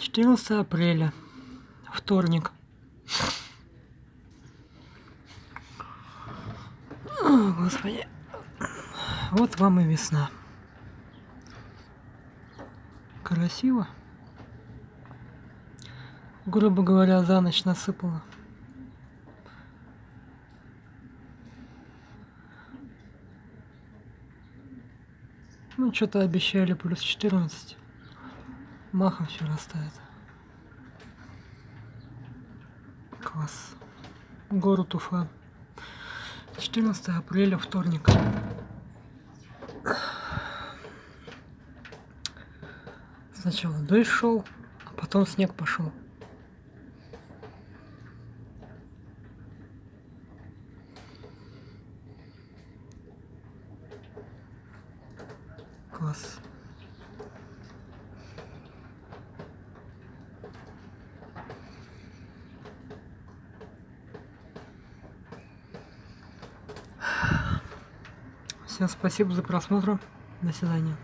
14 апреля, вторник. О, Господи. Вот вам и весна. Красиво. Грубо говоря, за ночь насыпала. Ну, что-то обещали плюс 14. Махом все растает. Класс. Город Уфа. 14 апреля, вторник. Сначала дождь шел, а потом снег пошел. Класс. Всем спасибо за просмотр. До свидания.